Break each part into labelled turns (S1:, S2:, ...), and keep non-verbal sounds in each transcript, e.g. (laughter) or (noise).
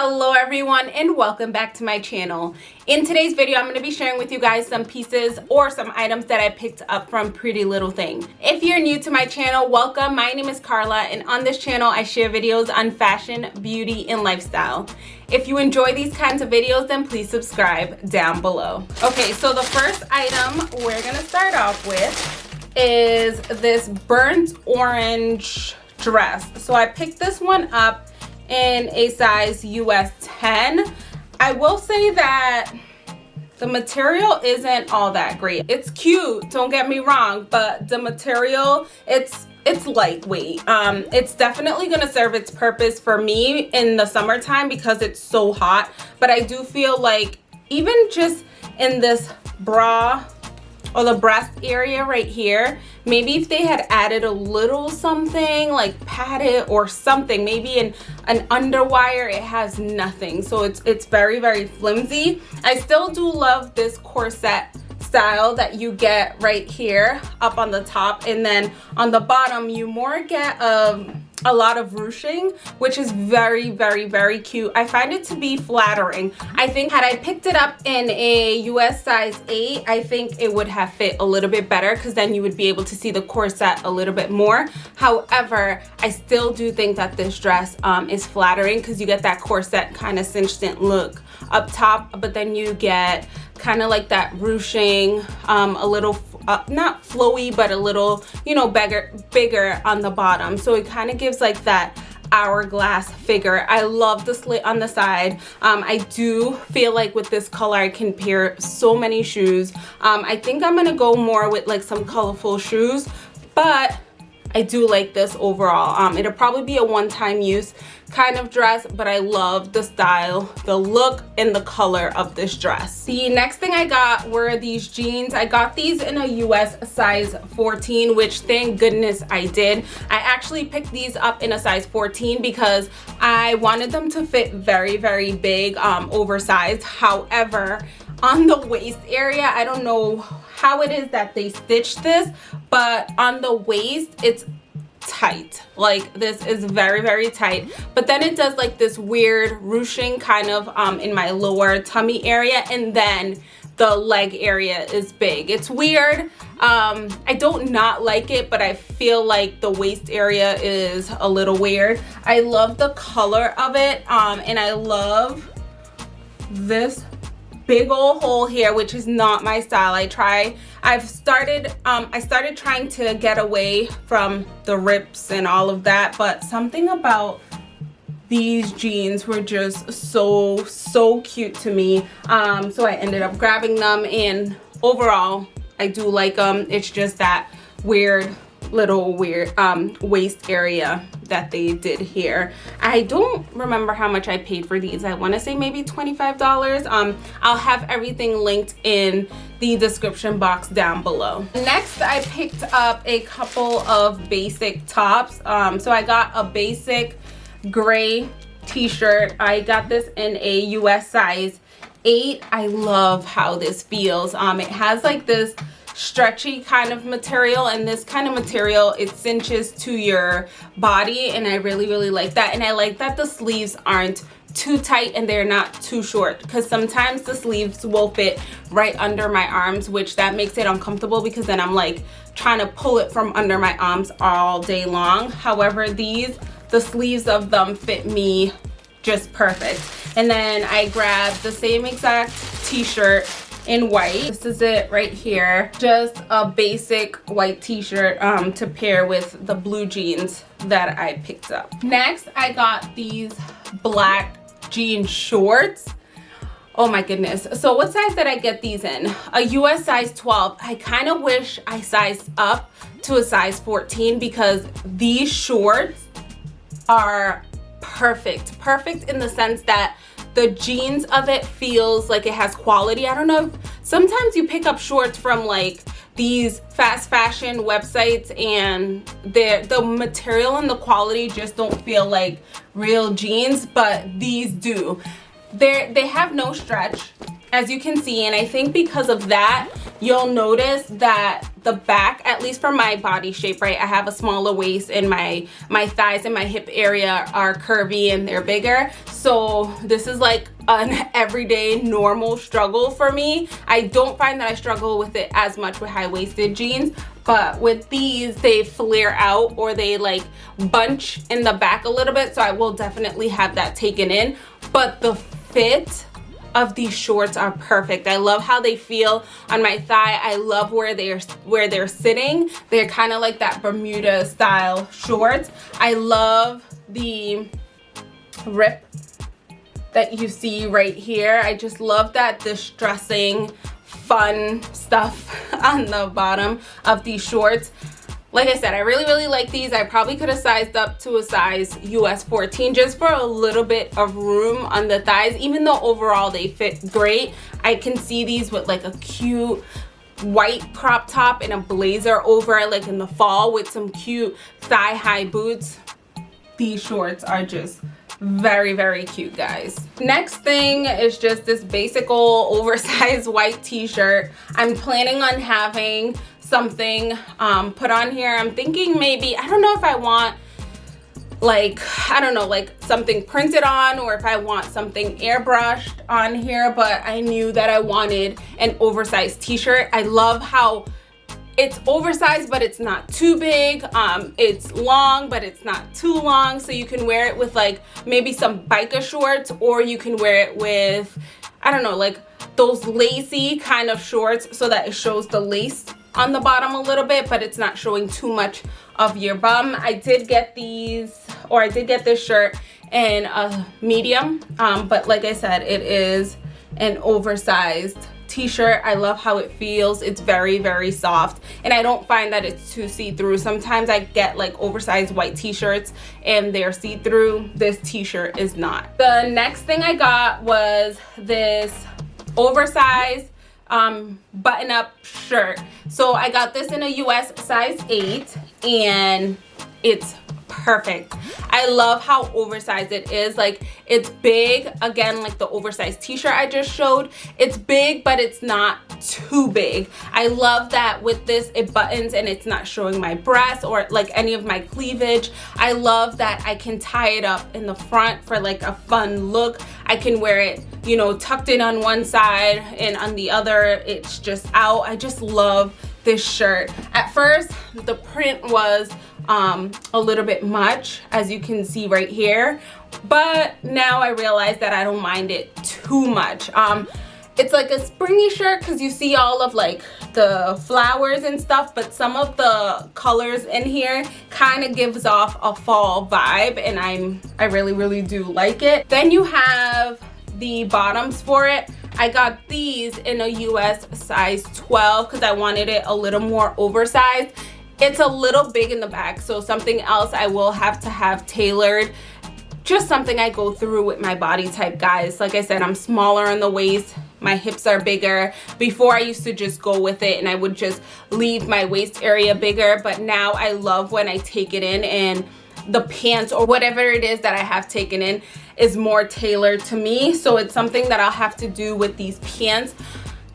S1: hello everyone and welcome back to my channel. In today's video i'm going to be sharing with you guys some pieces or some items that i picked up from pretty little thing. If you're new to my channel welcome. My name is carla and on this channel i share videos on fashion beauty and lifestyle. If you enjoy these kinds of videos then please subscribe down below. Okay so the first item we're going to start off with is this burnt orange dress. So i picked this one up in a size US 10. I will say that the material isn't all that great. It's cute, don't get me wrong, but the material, it's it's lightweight. Um, it's definitely gonna serve its purpose for me in the summertime because it's so hot. But I do feel like even just in this bra or the breast area right here. Maybe if they had added a little something like padded or something maybe in an underwire it has nothing. So it's it's very very flimsy. I still do love this corset style that you get right here up on the top. And then on the bottom you more get um a lot of ruching which is very very very cute. I find it to be flattering. I think had i picked it up in a us size 8 i think it would have fit a little bit better because then you would be able to see the corset a little bit more. However i still do think that this dress um, is flattering because you get that corset kind of cinched in look up top but then you get kind of like that ruching um, a little uh, not flowy but a little you know bigger bigger on the bottom. So it kind of gives like that hourglass figure. I love the slit on the side. Um, i do feel like with this color i can pair so many shoes. Um, i think i'm gonna go more with like some colorful shoes but I do like this overall. Um, it'll probably be a one-time use kind of dress, but I love the style, the look, and the color of this dress. The next thing I got were these jeans. I got these in a US size 14, which thank goodness I did. I actually picked these up in a size 14 because I wanted them to fit very, very big, um, oversized. However, on the waist area, I don't know how it is that they stitched this but on the waist it's tight. Like this is very very tight. But then it does like this weird ruching kind of um in my lower tummy area and then the leg area is big. It's weird. Um i don't not like it but i feel like the waist area is a little weird. I love the color of it um and i love this big old hole here which is not my style. I try i've started um i started trying to get away from the rips and all of that but something about these jeans were just so so cute to me. Um so i ended up grabbing them and overall i do like them it's just that weird little weird um waist area that they did here. I don't remember how much i paid for these. I want to say maybe 25 dollars. Um i'll have everything linked in the description box down below. Next i picked up a couple of basic tops. Um so i got a basic gray t-shirt. I got this in a us size 8 i love how this feels. Um it has like this stretchy kind of material and this kind of material it cinches to your body and I really really like that. And I like that the sleeves aren't too tight and they're not too short because sometimes the sleeves will fit right under my arms which that makes it uncomfortable because then I'm like trying to pull it from under my arms all day long. However these the sleeves of them fit me just perfect. And then I grabbed the same exact t-shirt in white. This is it right here. Just a basic white t-shirt um, to pair with the blue jeans that i picked up. Next i got these black jean shorts. Oh my goodness. So what size did i get these in? A us size 12 i kind of wish i sized up to a size 14 because these shorts are perfect. Perfect in the sense that the jeans of it feels like it has quality. I don't know. Sometimes you pick up shorts from like these fast fashion websites and the the material and the quality just don't feel like real jeans but these do. They they have no stretch as you can see and I think because of that you'll notice that the back at least for my body shape right I have a smaller waist and my my thighs and my hip area are curvy and they're bigger. So this is like an (laughs) everyday normal struggle for me. I don't find that I struggle with it as much with high-waisted jeans but with these they flare out or they like bunch in the back a little bit so I will definitely have that taken in. But the fit of these shorts are perfect. I love how they feel on my thigh. I love where they're where they're sitting. They're kind of like that bermuda style shorts. I love the rip that you see right here. I just love that distressing fun stuff (laughs) on the bottom of these shorts like I said, I really, really like these. I probably could have sized up to a size US 14 just for a little bit of room on the thighs. Even though overall they fit great, I can see these with like a cute white crop top and a blazer over like in the fall with some cute thigh-high boots. These shorts are just very very cute guys next thing is just this basic old (laughs) oversized white t-shirt i'm planning on having something um, put on here. I'm thinking maybe, I don't know if I want like, I don't know, like something printed on or if I want something airbrushed on here, but I knew that I wanted an oversized t-shirt. I love how it's oversized but it's not too big um it's long but it's not too long so you can wear it with like maybe some biker shorts or you can wear it with i don't know like those lacy kind of shorts so that it shows the lace on the bottom a little bit but it's not showing too much of your bum. I did get these or i did get this shirt in a medium um, but like i said it is an oversized t-shirt. I love how it feels. It's very very soft and i don't find that it's too see-through. Sometimes i get like oversized white t-shirts and they're see-through. This t-shirt is not. The next thing i got was this oversized um, button up shirt. So I got this in a US size 8 and it's perfect. I love how oversized it is. Like it's big. Again like the oversized t-shirt i just showed. It's big but it's not too big. I love that with this it buttons and it's not showing my breasts or like any of my cleavage. I love that i can tie it up in the front for like a fun look. I can wear it you know tucked in on one side and on the other. It's just out. I just love this shirt. At first the print was um, a little bit much as you can see right here. But now I realize that I don't mind it too much. Um, it's like a springy shirt because you see all of like the flowers and stuff but some of the colors in here kind of gives off a fall vibe and I'm I really really do like it. Then you have the bottoms for it. I got these in a US size 12 because I wanted it a little more oversized it's a little big in the back so something else i will have to have tailored. Just something i go through with my body type guys. Like i said i'm smaller in the waist. My hips are bigger. Before i used to just go with it and i would just leave my waist area bigger. But now i love when i take it in and the pants or whatever it is that i have taken in is more tailored to me. So it's something that i'll have to do with these pants.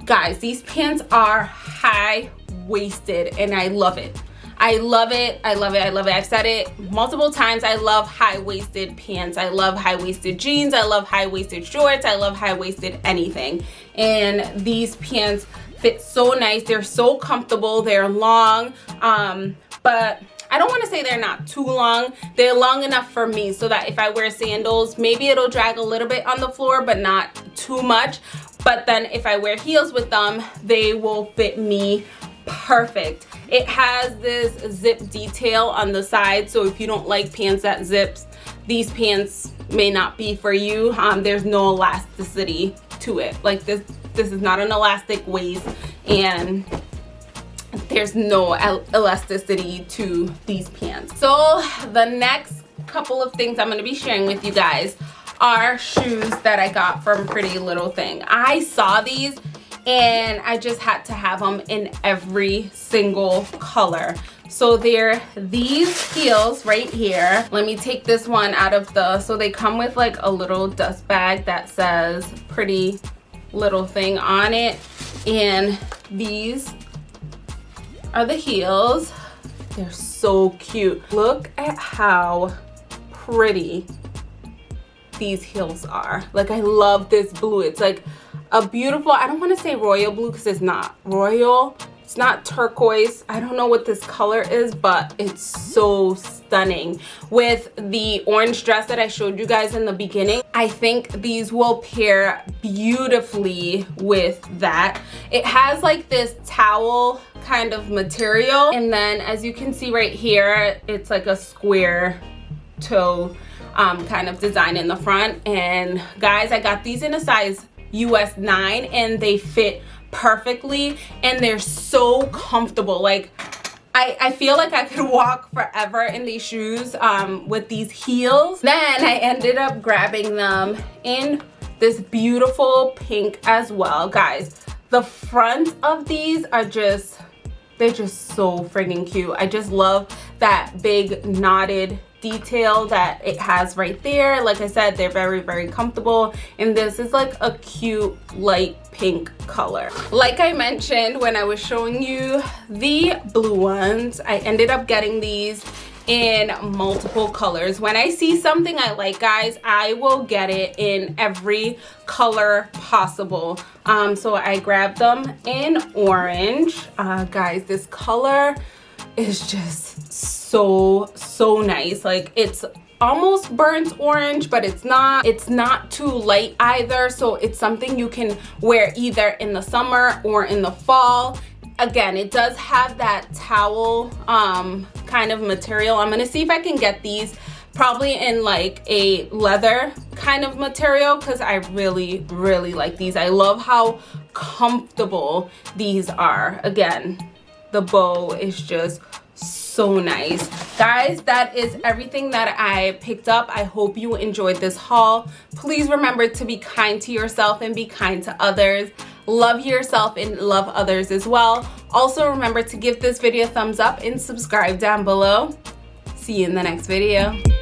S1: Guys these pants are high waisted and i love it I love it. I love it. I love it. I've said it multiple times. I love high-waisted pants. I love high-waisted jeans. I love high-waisted shorts. I love high-waisted anything. And these pants fit so nice. They're so comfortable. They're long. Um, but I don't want to say they're not too long. They're long enough for me so that if I wear sandals, maybe it'll drag a little bit on the floor, but not too much. But then if I wear heels with them, they will fit me perfect. It has this zip detail on the side so if you don't like pants that zips these pants may not be for you. Um, there's no elasticity to it. Like this this is not an elastic waist and there's no el elasticity to these pants. So the next couple of things i'm going to be sharing with you guys are shoes that i got from pretty little thing. I saw these and I just had to have them in every single color. So they're these heels right here. Let me take this one out of the, so they come with like a little dust bag that says pretty little thing on it. And these are the heels. They're so cute. Look at how pretty these heels are. Like i love this blue. It's like a beautiful i don't want to say royal blue because it's not royal. It's not turquoise. I don't know what this color is but it's so stunning. With the orange dress that i showed you guys in the beginning i think these will pair beautifully with that. It has like this towel kind of material and then as you can see right here it's like a square toe um, kind of design in the front. And guys I got these in a size US 9 and they fit perfectly and they're so comfortable like I, I feel like I could (laughs) walk forever in these shoes um, with these heels. Then I ended up grabbing them in this beautiful pink as well. Guys, the front of these are just, they're just so friggin' cute. I just love that big knotted detail that it has right there. Like i said they're very very comfortable. And this is like a cute light pink color. Like i mentioned when i was showing you the blue ones i ended up getting these in multiple colors. When i see something i like guys i will get it in every color possible. Um so i grabbed them in orange. Uh guys this color is just so so nice. Like it's almost burnt orange but it's not it's not too light either. So it's something you can wear either in the summer or in the fall. Again it does have that towel um kind of material. I'm gonna see if i can get these probably in like a leather kind of material because i really really like these. I love how comfortable these are. Again the bow is just so nice. Guys that is everything that i picked up. I hope you enjoyed this haul. Please remember to be kind to yourself and be kind to others. Love yourself and love others as well. Also remember to give this video a thumbs up and subscribe down below. See you in the next video